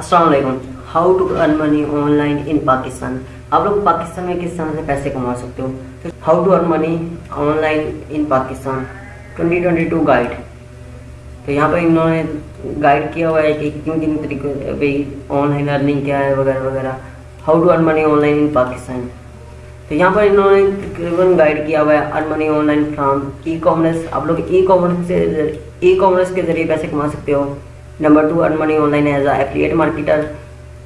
Aslam how to earn money online in Pakistan आप लोग पाकिस्तान में किस तरह से पैसे कमा सकते हो? तो how to earn money online in Pakistan 2022 guide तो यहाँ पर इन्होंने गाइड किया हुआ है कि किन किन तरीके भाई ऑनलाइन अर्निंग क्या है वगैरह वगैरह। How to earn money online in Pakistan तो यहाँ पर इन्होंने तकरीबन गाइड किया हुआ है earn money online from e commerce आप लोग ई कॉमर्स से ई कॉमर्स के ज़रिए पैसे कमा सकते हो। Number two, earn money online as a affiliate marketer.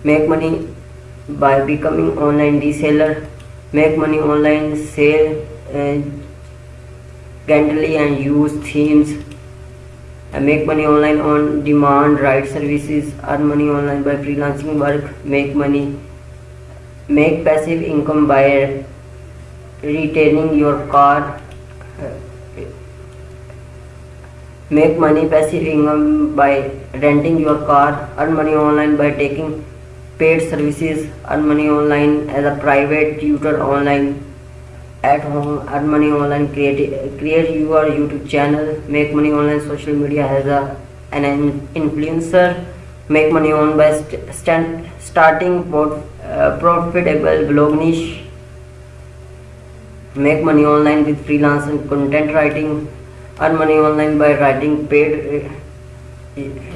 Make money by becoming online reseller. Make money online, sell uh, and use themes. Make money online on demand, write services. Earn money online by freelancing work. Make money. Make passive income by retaining your car make money passive income by renting your car earn money online by taking paid services earn money online as a private tutor online at home earn money online create create your youtube channel make money online social media as a an influencer make money on by st stand, starting port, uh, profitable blog niche make money online with freelance and content writing earn money online by writing paid uh,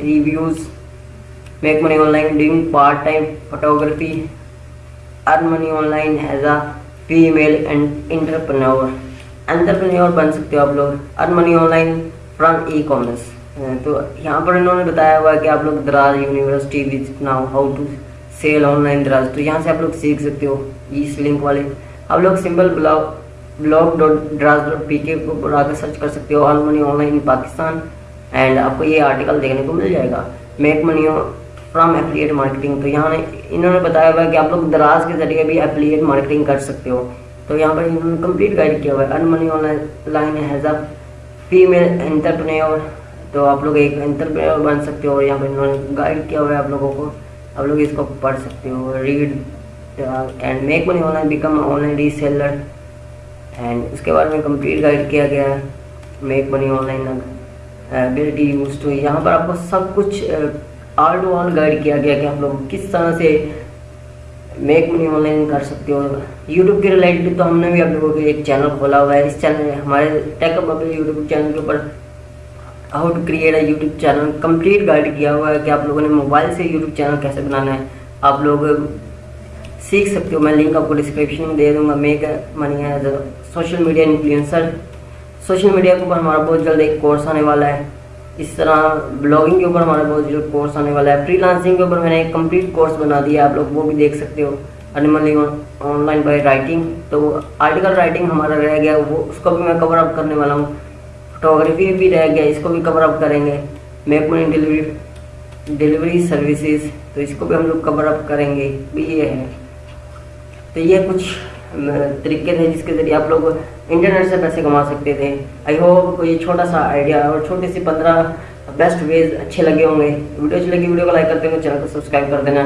reviews make money online doing part-time photography earn money online as a female and entrepreneur entrepreneur बन सकते हो आप लोग money online from e commerce तो यहाँ पर इन्होंने बताया हुआ है कि आप लोग Daraz university visit now how to sell online Daraz तो यहाँ से आप लोग सीख सकते हो इस लिंक वाले आप लोग simple blog blog dot Daraz dot P K ऊपर आकर सर्च कर सकते हो। Earn money online in Pakistan and आपको ये आर्टिकल देखने को मिल जाएगा। Make money from affiliate marketing तो यहाँ इन्होंने बताया हुआ है कि आप लोग दराज के ज़रिए भी एफिलिएट मार्केटिंग कर सकते हो। तो यहाँ पर इन्होंने कंप्लीट गाइड किया हुआ है। Earn money online has a female entrepreneur तो आप लोग एक एंटरप्रेन्योर बन सकते हो और यहाँ पर इन्होंने गाइड किया हुआ है आप लोगों को। आप लोग इसको पढ़ सकते हो। Read and make money online become online reseller and उसके बाद में कंप्लीट गाइड किया गया। है make money online ability use to यहाँ पर आपको सब कुछ ऑल टू ऑल गाइड किया गया कि आप लोग किस तरह से मेक मनी ऑनलाइन कर सकते हो। यूट्यूब के रिलेटेड तो हमने भी आप लोगों के एक चैनल खोला हुआ है। इस चैनल में हमारे टेक अपने यूट्यूब चैनल के ऊपर how to create a YouTube channel complete guide किया हुआ है कि आप लोगों ने मोबाइल से यूट्यूब चैनल कैसे बनाना है। आप लोग सीख सकते हो मैं लिंक आपको डिस्क्रिप्शन में दे दूँगा make money as a social media influencer social media के ऊपर हमारा बहुत जल्द एक कोर्स आने वाला है। इस तरह ब्लॉगिंग के ऊपर हमारा बहुत जल्द कोर्स आने वाला है। फ्रीलांसिंग के ऊपर मैंने एक कंप्लीट कोर्स बना दिया आप लोग वो भी देख सकते हो। अनिमली ऑनलाइन बाय राइटिंग तो आर्टिकल राइटिंग हमारा रह गया, वो उसको भी मैं कवर अप करने वाला हूँ। फोटोग्राफी भी रह गया, इसको भी कवर अप करेंगे। Make money delivery delivery services तो इसको भी हम लोग कवर अप करेंगे। भी ये है। तो ये कुछ तरीके थे जिसके ज़रिए आप लोग इंटरनेट से पैसे कमा सकते थे। आई होप ये छोटा सा आइडिया और छोटी सी पंद्रह बेस्ट वेज अच्छे लगे होंगे। वीडियो अच्छी लगी, वीडियो को लाइक करते हुए चैनल को सब्सक्राइब कर देना।